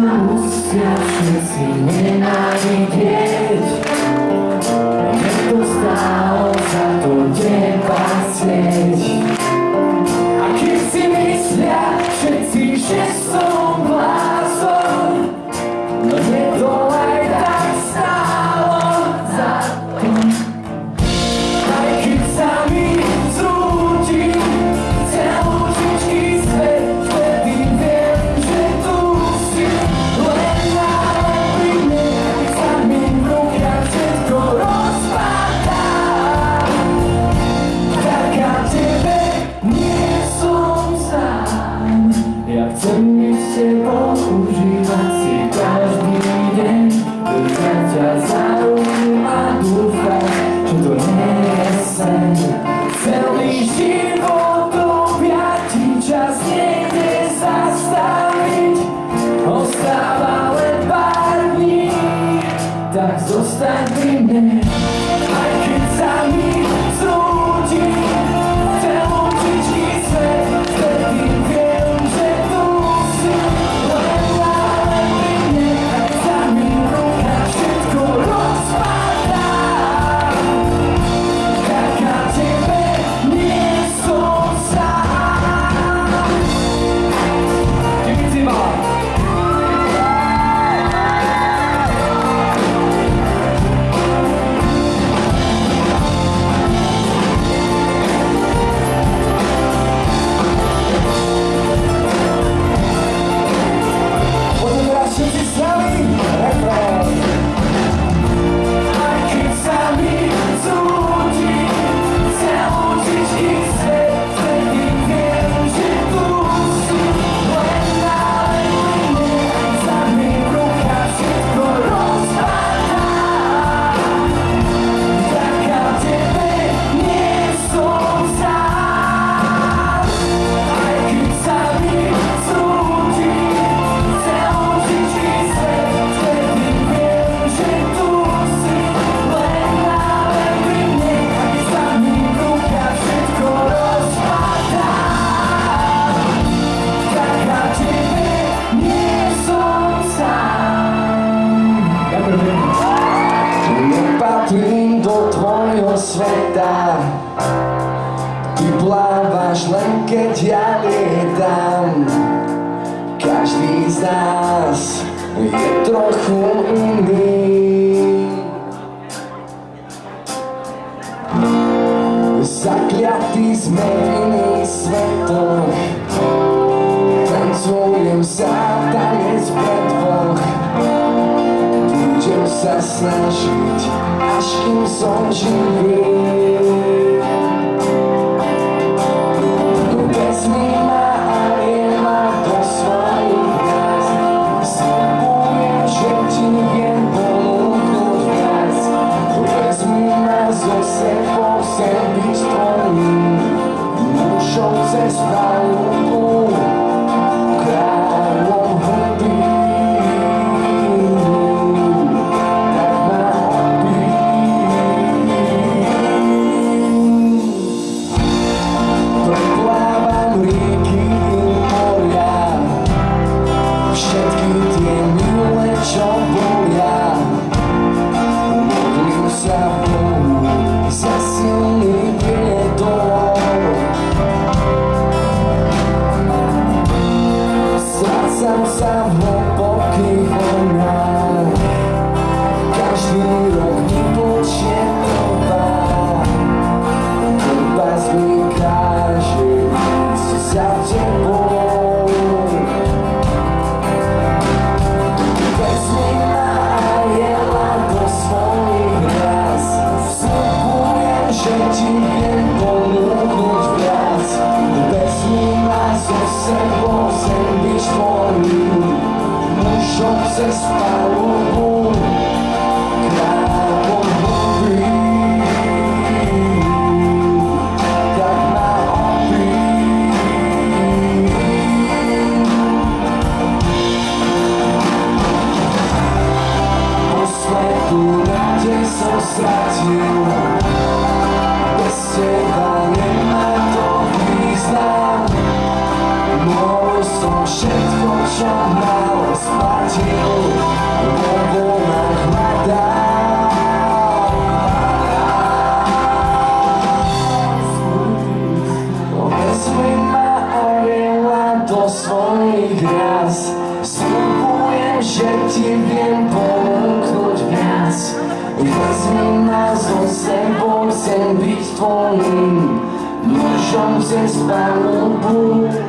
Вкус, я в сердце, не навеки sveta Ty plávaš len keď ja lietam. Každý z nás je trochu iný. aşkın to çıkıyor sam sam głęboki wojna swą i gwiazd Spróbuję się Ci wiem pomknąć w nas Wezmij nas do sebą, chcę być Twoim Mrożącym z Panu Bóg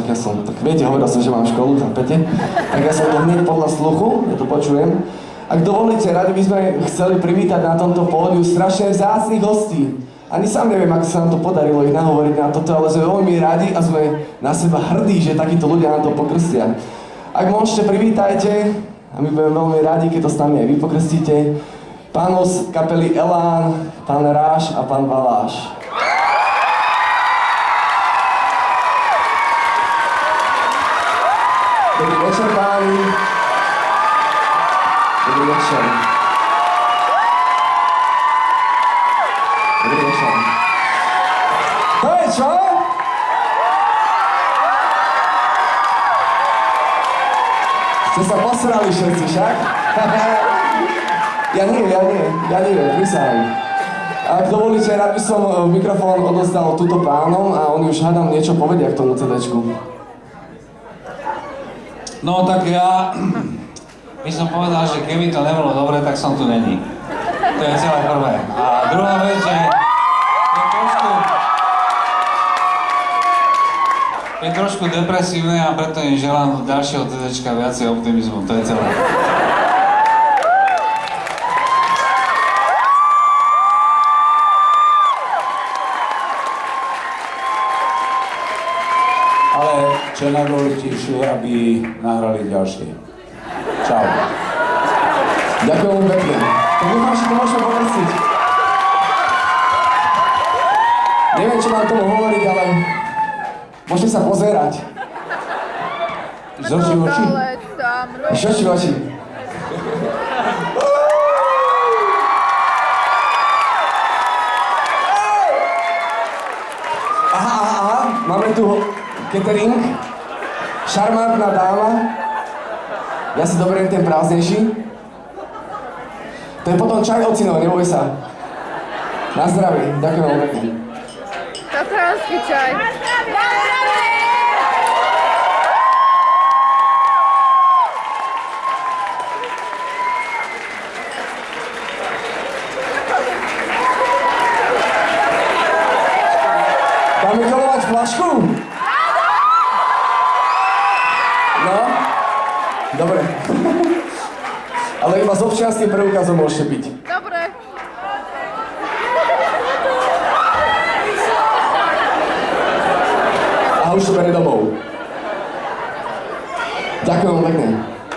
však ja som, tak viete, hovoril som, že mám školu, chápete? Tak ja som to hneď podľa sluchu, ja to počujem. Ak dovolíte, radi by sme chceli privítať na tomto pódiu strašne vzácnych hostí. Ani sám neviem, ako sa nám to podarilo ich nahovoriť na toto, ale sme veľmi radi a sme na seba hrdí, že takíto ľudia na to pokrstia. Ak môžete, privítajte a my budeme veľmi radi, keď to s nami aj vy pokrstíte. Pánov z kapely Elán, pán Ráš a pán Valáš. Večer, páni. Dobrý večer. Dobrý večer. To je čo? Ste sa posrali všetci, však? ja nie, ja nie, ja nie, prisahám. Ak dovolíte, rád by som eh, mikrofón odozdal túto pánom a oni už hádam niečo povedia k tomu CDčku. No tak ja by som povedal, že keby to nebolo dobre, tak som tu není. To je celé prvé. A druhá vec, že je trošku, je trošku depresívne a preto im želám ďalšieho TDčka viacej optimizmu. To je celé. Ale čo je najdôležitejšie, aby nahrali ďalšie. Čau. Ďakujem pekne. Tak dúfam, že to môžeme pokrstiť. Neviem, čo mám tomu hovoriť, ale môžete sa pozerať. Z očí v oči. Iš oči aha, aha, máme tu catering. Šarmantná dáma. Ja si doberiem ten prázdnejší. To je potom čaj ocinov, neboj sa. Na zdravie, ďakujem veľmi pekne. Tatranský čaj. Dáme kolovať flašku? Iba s občianským preukazom môžete byť. Dobre. A už to bere domov. Ďakujem pekne.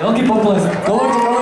Veľký potlesk. Kolovite,